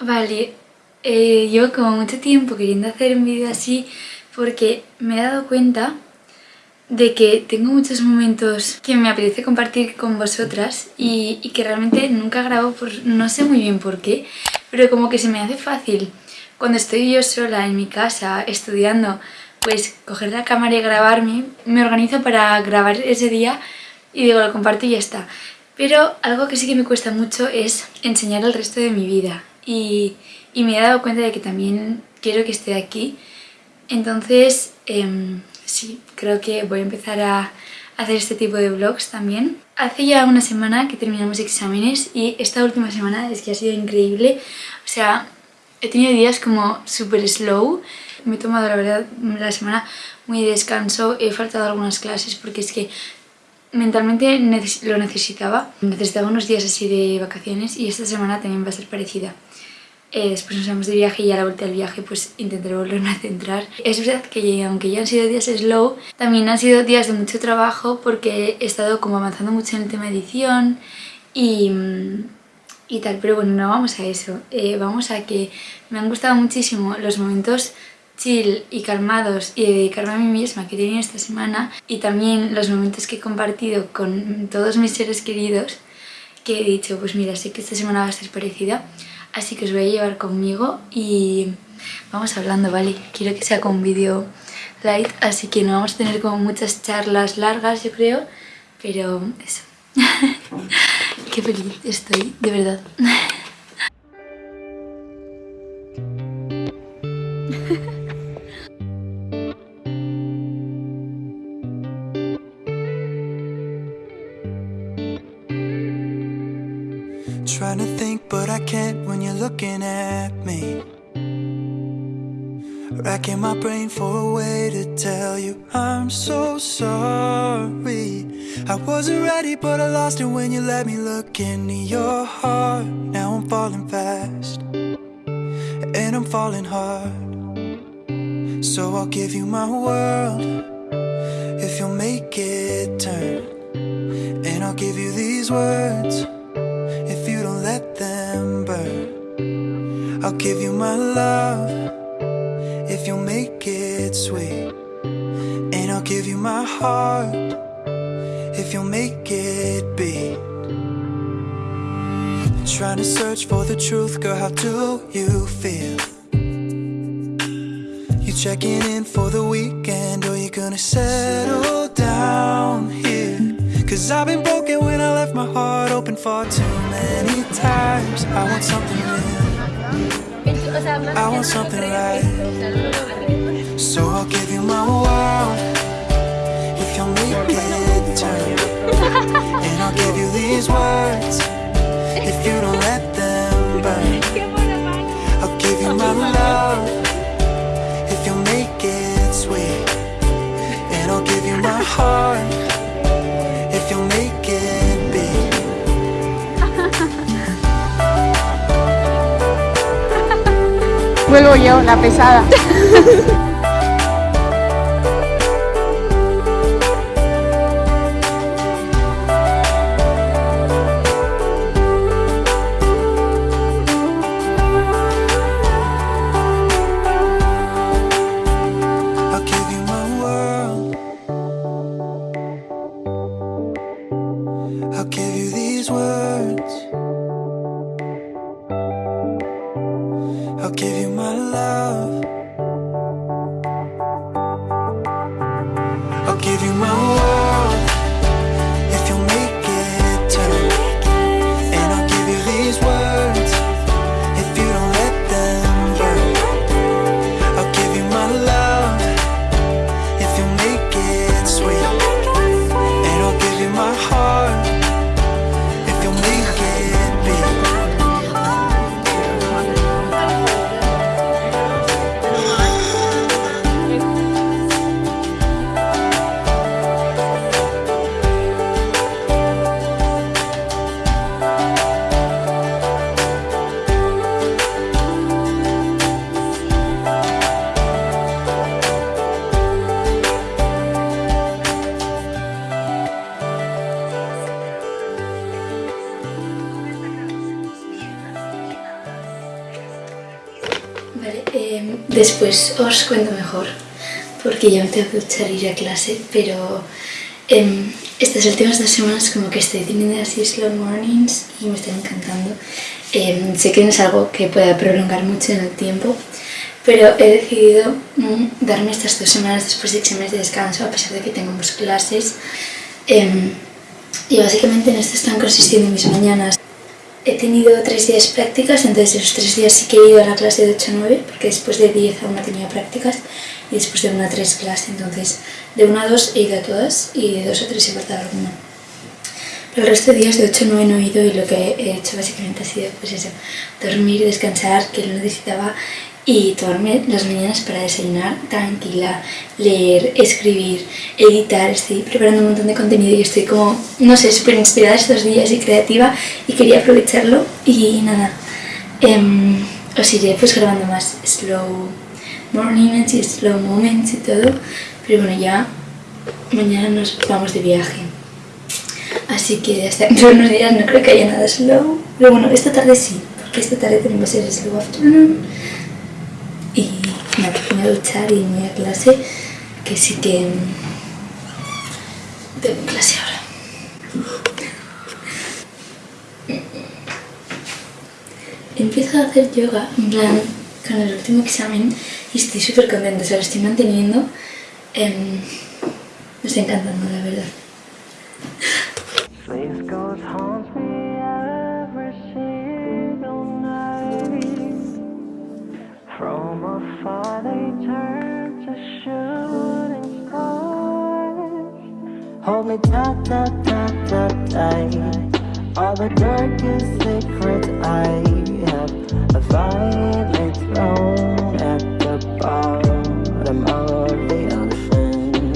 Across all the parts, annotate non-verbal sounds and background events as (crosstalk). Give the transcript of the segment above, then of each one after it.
Vale, eh, llevo como mucho tiempo queriendo hacer un vídeo así porque me he dado cuenta de que tengo muchos momentos que me apetece compartir con vosotras y, y, que realmente nunca grabo por no sé muy bien por qué, pero como que se me hace fácil cuando estoy yo sola en mi casa estudiando, pues coger la cámara y grabarme, me organizo para grabar ese día y digo, lo comparto y ya está. Pero algo que sí que me cuesta mucho es enseñar el resto de mi vida y, y me he dado cuenta de que también quiero que esté aquí. Entonces, eh, sí, creo que voy a empezar a hacer este tipo de vlogs también. Hace ya una semana que terminamos exámenes y esta última semana es que ha sido increíble. O sea, he tenido días como súper slow. Me he tomado, la verdad, la semana muy de descanso. He faltado algunas clases porque es que mentalmente lo necesitaba. Necesitaba unos días así de vacaciones y esta semana también va a ser parecida. Eh, después nos vamos de viaje y a la vuelta del viaje pues intentaré volverme a centrar. Es verdad que aunque ya han sido días slow, también han sido días de mucho trabajo porque he estado como avanzando mucho en el tema edición y, y tal, pero bueno, no vamos a eso. Eh, vamos a que me han gustado muchísimo los momentos chill y calmados y dedicarme a mí misma que he tenido esta semana y también los momentos que he compartido con todos mis seres queridos que he dicho, pues mira, sé que esta semana va a ser parecida así que os voy a llevar conmigo y vamos hablando, ¿vale? Quiero que sea con vídeo light, así que no vamos a tener como muchas charlas largas, yo creo, pero eso. (laughs) Qué feliz estoy, de verdad. (laughs) Trying to think but I can't when you're looking at me. Racking my brain for a way to tell you I'm so sorry. I wasn't ready but I lost it when you let me look into your heart. Now I'm falling fast And I'm falling hard. So I'll give you my world If you'll make it turn. And I'll give you these words my love If you'll make it sweet And I'll give you my heart If you'll make it beat Trying to search for the truth, girl, how do you feel? You checking in for the weekend Or you gonna settle down here? Cause I've been broken when I left my heart open far too many times I want something real I want something right So I'll give you my world If you'll make it turn. And I'll give you these words If you don't let them vuelvo yo, la pesada. I'll give you love. Después os cuento mejor, porque ya me tengo que duchar ir a clase, pero em, estas últimas dos semanas como que estoy teniendo así slow mornings y me están encantando. Em, sé que no es algo que pueda prolongar mucho en el tiempo, pero he decidido mm, darme estas dos semanas después de exámenes de descanso, a pesar de que tenemos clases. y básicamente en esto están consistiendo mis mañanas. He tenido tres días prácticas, entonces esos tres días sí que he ido a la clase de 8 a 9, porque después de 10 a 1 tenía prácticas y después de 1 a 3 clase, entonces de 1 a 2 he ido a todas y de 2 a 3 he faltado alguna. Pero el resto de días de 8 a 9 no he ido y lo que he hecho básicamente ha sido pues eso, dormir, descansar, que lo necesitaba y tomarme las mañanas para desayunar tranquila, leer, escribir, editar, estoy preparando un montón de contenido y estoy como, no sé, súper inspirada estos días y creativa y quería aprovecharlo. Y nada, eh, os iré pues grabando más slow mornings y slow moments y todo, pero bueno ya mañana nos vamos de viaje. Así que hasta dentro de unos días no creo que haya nada slow, pero bueno, esta tarde sí, porque esta tarde tenemos el slow afternoon y me voy a duchar y me voy a clase, que sí que tengo clase ahora. Empiezo a hacer yoga, en plan, con el último examen y estoy súper contenta, o sea, lo estoy manteniendo. Eh, me está encantando, la Hold me tight, tight, tight, tight, tight. All the darkest secrets I have. A violet thrown at the bottom of the ocean.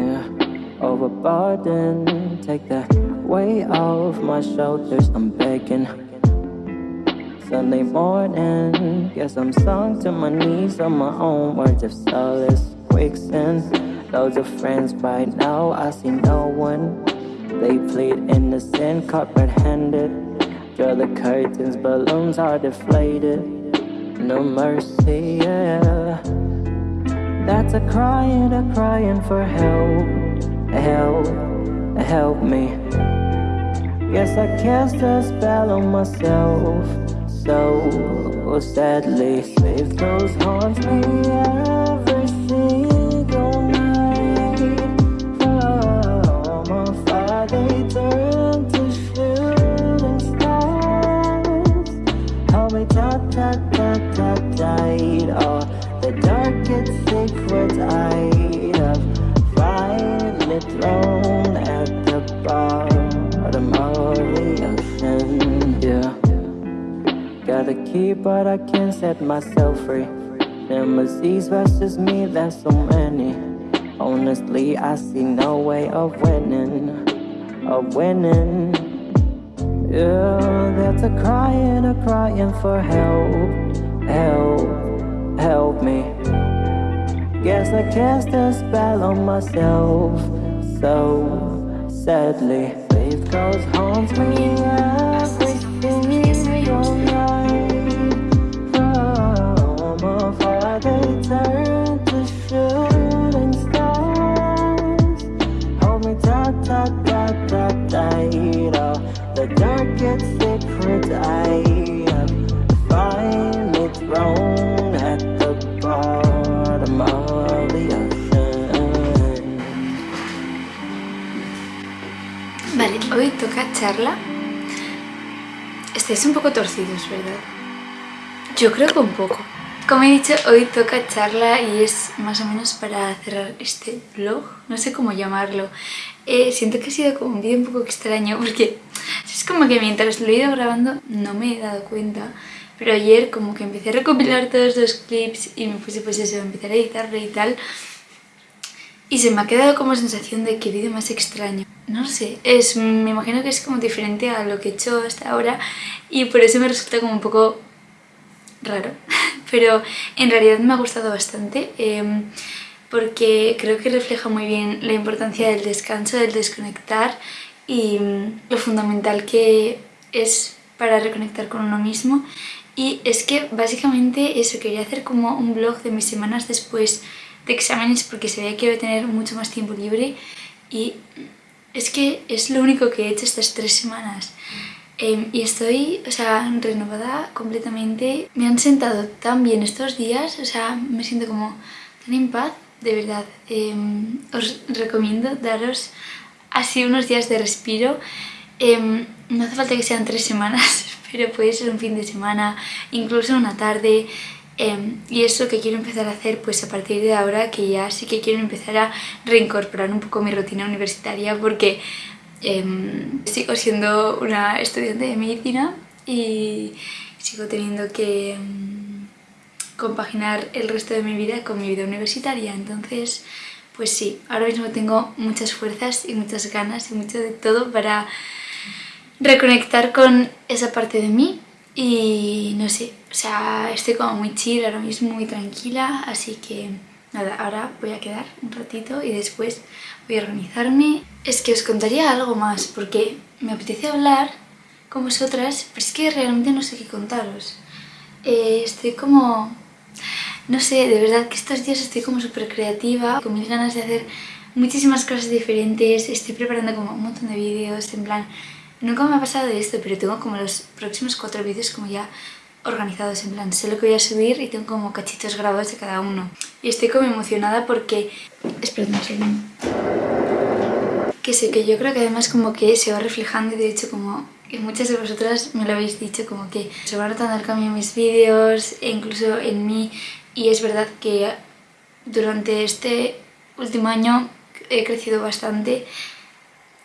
Yeah, overboard and take the weight off my shoulders. I'm begging. Sunday morning Guess I'm sunk to my knees on my own. Words of solace Quicksand Loads of friends right now, I see no one. They plead innocent, caught red-handed Draw the curtains, balloons are deflated. No mercy, yeah. That's a crying, a crying for help. Help, help me. Guess I cast a spell on myself. So sadly Faith goes haunts me, yeah but I can't set myself free. Nemesis versus me, there's so many. Honestly, I see no way of winning Of winning. Yeah, that's a crying, a crying for help. Help, help me. Guess I cast a spell on myself So, sadly. Faith goes haunts me charla estáis un poco torcidos, ¿verdad? Yo creo que un poco. Como he dicho, hoy toca charla y es más o menos para cerrar este vlog, no sé cómo llamarlo. Eh, siento que ha sido como un vídeo un poco extraño porque es como que mientras lo he ido grabando no me he dado cuenta. Pero ayer como que empecé a recopilar todos los clips y me puse pues eso, empezar a editarlo y tal. Y se me ha quedado como sensación de que vídeo más extraño. No sé, es, me imagino que es como diferente a lo que he hecho hasta ahora y por eso me resulta como un poco raro. (laughs) Pero en realidad me ha gustado bastante em, porque creo que refleja muy bien la importancia del descanso, del desconectar y mm, lo fundamental que es para reconectar con uno mismo Y es que básicamente eso, quería hacer como un blog de mis semanas después de exámenes porque sabía que iba a tener mucho más tiempo libre y es que es lo único que he hecho estas tres semanas. Em, y estoy, o sea, renovada completamente. Me han sentado tan bien estos días, o sea, me siento como tan en paz, de verdad. Em, os recomiendo daros así unos días de respiro. Em, no hace falta que sean tres semanas, (laughs) pero puede ser un fin de semana, incluso una tarde. Y eso que quiero empezar a hacer pues a partir de ahora que ya sí que quiero empezar a reincorporar un poco mi rutina universitaria porque Em, sigo siendo una estudiante de medicina y sigo teniendo que em, compaginar el resto de mi vida con mi vida universitaria. Entonces, pues sí, ahora mismo tengo muchas fuerzas y muchas ganas y mucho de todo para reconectar con esa parte de mí y no sé, o sea, estoy como muy chill ahora mismo, muy tranquila, así que nada, ahora voy a quedar un ratito y después voy a organizarme. Es que os contaría algo más porque me apetece hablar con vosotras, pero es que realmente no sé qué contaros. Eh, estoy como... No sé, de verdad que estos días estoy como súper creativa, con mis ganas de hacer muchísimas cosas diferentes, estoy preparando como un montón de vídeos, en plan... Nunca me ha pasado esto, pero tengo como los próximos cuatro vídeos como ya organizados, en plan, sé lo que voy a subir y tengo como cachitos grabados de cada uno. Y estoy como emocionada porque... Esperad un segundo. Que sé que yo creo que además como que se va reflejando y de hecho como y muchas de vosotras me lo habéis dicho como que se va notando el cambio en mis vídeos e incluso en mí y es verdad que durante este último año he crecido bastante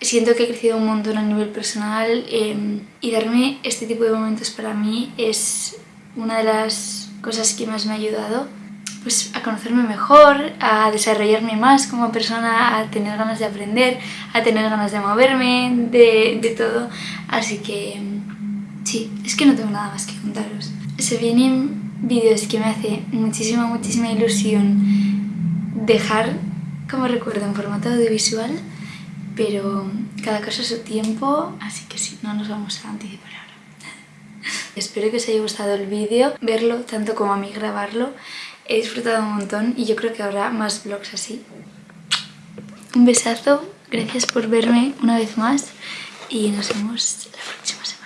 siento que he crecido un montón a nivel personal em, y darme este tipo de momentos para mí es una de las cosas que más me ha ayudado pues, a conocerme mejor, a desarrollarme más como persona, a tener ganas de aprender, a tener ganas de moverme, de, de todo. Así que em, sí, es que no tengo nada más que contaros. Se vienen vídeos que me hace muchísima, muchísima ilusión dejar como recuerdo en formato audiovisual pero cada cosa a su tiempo, así que sí, no nos vamos a anticipar ahora. (laughs) Espero que os haya gustado el vídeo, verlo tanto como a mí grabarlo. He disfrutado un montón y yo creo que habrá más vlogs así. Un besazo, gracias por verme una vez más y nos vemos la próxima semana.